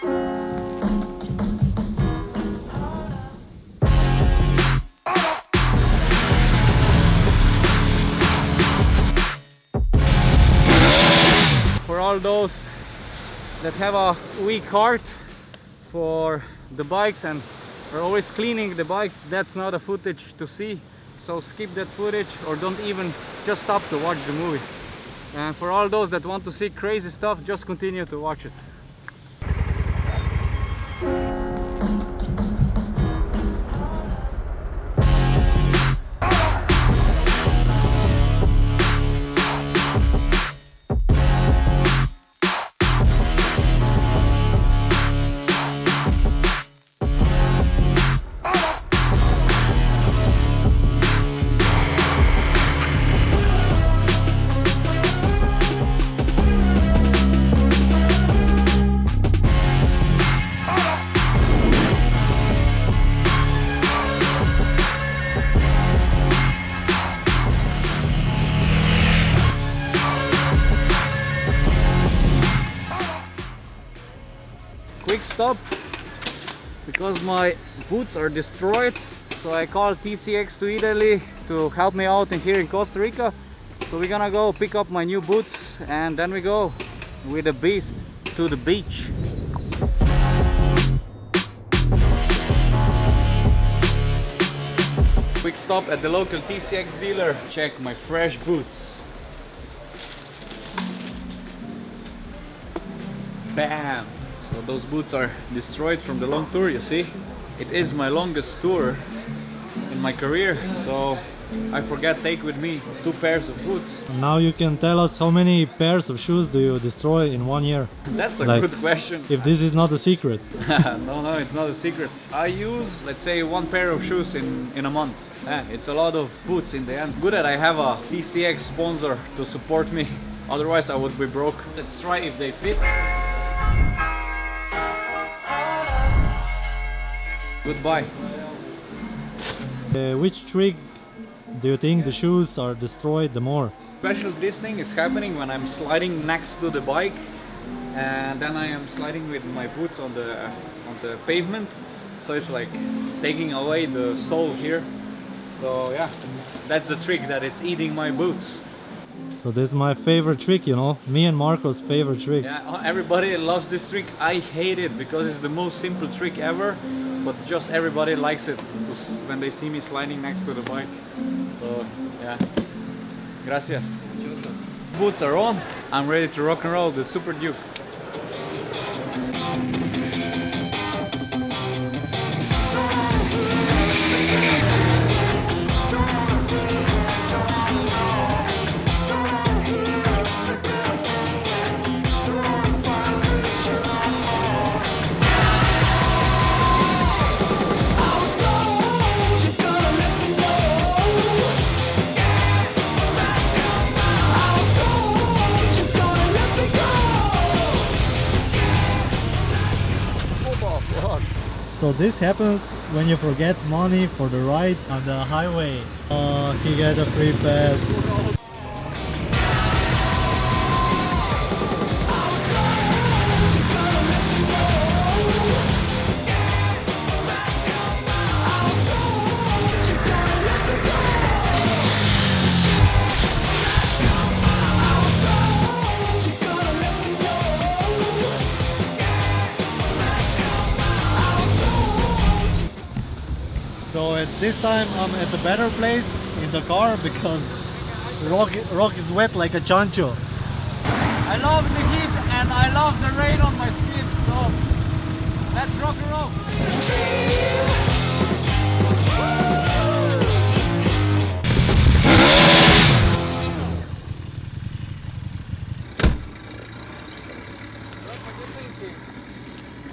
For all those that have a weak heart for the bikes and are always cleaning the bike, that's not a footage to see. So skip that footage or don't even just stop to watch the movie. And for all those that want to see crazy stuff, just continue to watch it. My boots are destroyed so I called TCX to Italy to help me out in here in Costa Rica. So we're gonna go pick up my new boots and then we go with the beast to the beach. Quick stop at the local TCX dealer check my fresh boots. Bam so those boots are destroyed from the long tour, you see. It is my longest tour in my career, so I forget take with me two pairs of boots. Now you can tell us how many pairs of shoes do you destroy in one year? That's a Like, good question. If this is not a secret. no, no, it's not a secret. I use, let's say, one pair of shoes in, in a month. Eh, it's a lot of boots in the end. Good that I have a TCX sponsor to support me. Otherwise, I would be broke. Let's try if they fit. Goodbye. Uh, which trick do you think the shoes are destroyed the more? Special this thing is happening when I'm sliding next to the bike and then I am sliding with my boots on the on the pavement so it's like taking away the sole here so yeah that's the trick that it's eating my boots So this is my favorite trick, you know, me and Marco's favorite trick. yeah everybody loves this trick I hate it because it's the most simple trick ever but just everybody likes it to, when they see me sliding next to the bike. So yeah. Gracias. Boots are on. I'm ready to rock and roll the Super Duke So this happens when you forget money for the ride on the highway. Oh, he got a free pass. At this time I'm at a better place in the car because rock, rock is wet like a chancho. I love the heat and I love the rain on my skin so let's rock and roll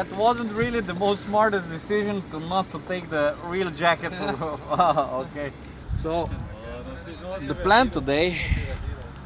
That wasn't really the most smartest decision to not to take the real jacket. Ah, okay. So the plan today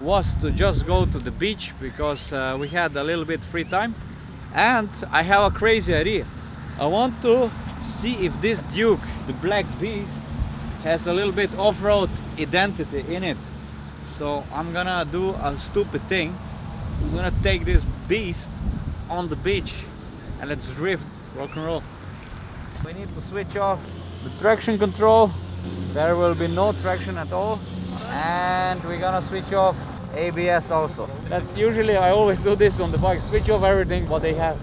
was to just go to the beach because uh, we had a little bit free time and I have a crazy idea. I want to see if this Duke, the Black Beast, has a little bit off-road identity in it. So I'm gonna do a stupid thing. I'm gonna take this beast on the beach and let's drift, rock and roll. We need to switch off the traction control. There will be no traction at all. And we're gonna switch off ABS also. That's usually, I always do this on the bike, switch off everything what they have.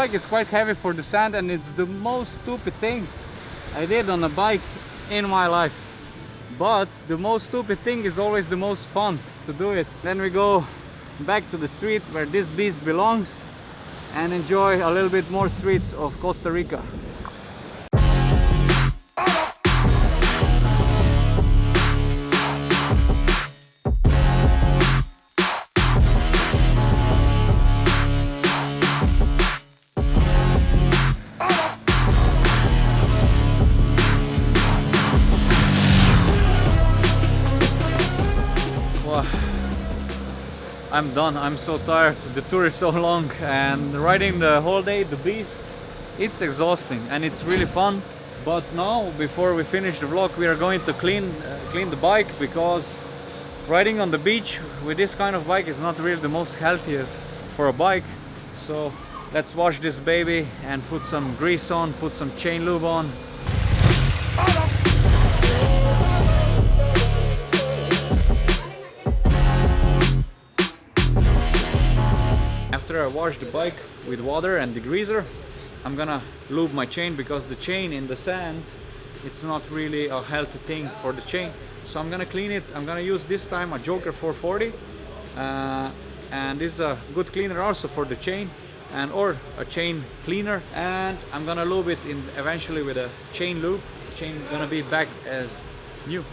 Bike is quite heavy for the sand and it's the most stupid thing I did on a bike in my life. But the most stupid thing is always the most fun to do it. Then we go back to the street where this beast belongs and enjoy a little bit more streets of Costa Rica. I'm done. I'm so tired. The tour is so long and riding the whole day the beast it's exhausting and it's really fun. But now before we finish the vlog we are going to clean uh, clean the bike because riding on the beach with this kind of bike is not really the most healthiest for a bike. So let's wash this baby and put some grease on, put some chain lube on After I wash the bike with water and degreaser, I'm gonna lube my chain because the chain in the sand, it's not really a healthy thing for the chain. So I'm gonna clean it. I'm gonna use this time a Joker 440. Uh, and this is a good cleaner also for the chain and or a chain cleaner and I'm gonna lube it in eventually with a chain lube chain gonna be back as new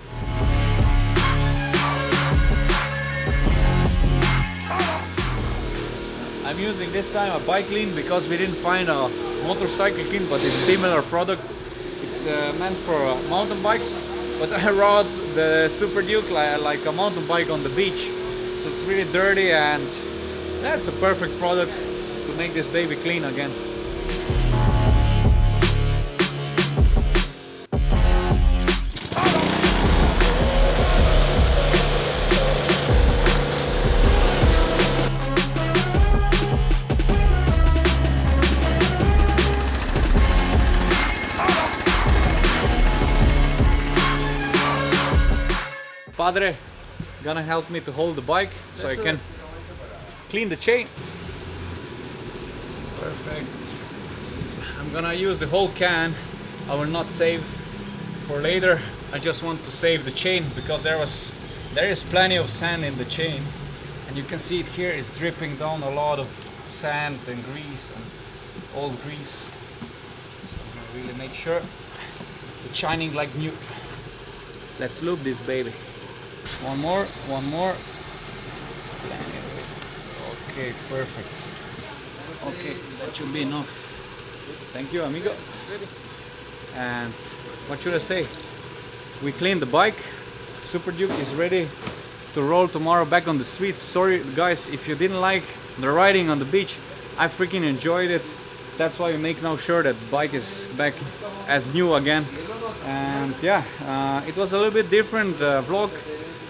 I'm using this time a bike clean because we didn't find a motorcycle clean but it's similar product. It's uh, meant for uh, mountain bikes but I rode the Super Duke like, like a mountain bike on the beach. So it's really dirty and that's a perfect product to make this baby clean again Padre gonna help me to hold the bike so I can clean the chain. Perfect. I'm gonna use the whole can. I will not save for later. I just want to save the chain because there was there is plenty of sand in the chain and you can see it here is dripping down a lot of sand and grease and old grease. So I'm gonna really make sure it's shining like new. Let's lube this baby. One more, one more. Okay, perfect. Okay, that should be enough. Thank you, amigo. And what should I say? We cleaned the bike. Super Duke is ready to roll tomorrow back on the streets. Sorry, guys, if you didn't like the riding on the beach. I freaking enjoyed it. That's why we make now sure that bike is back as new again. And yeah, uh, it was a little bit different uh, vlog.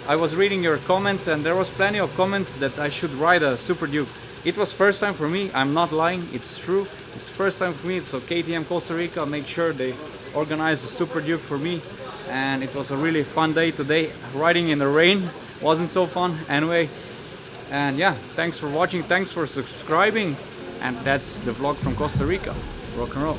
I was reading your comments and there was plenty of comments that I should ride a Super Duke. It was first time for me. I'm not lying. It's true. It's first time for me. So KTM Costa Rica made sure they organized a Super Duke for me, and it was a really fun day today. Riding in the rain wasn't so fun anyway. And yeah, thanks for watching. Thanks for subscribing. And that's the vlog from Costa Rica. Rock and roll.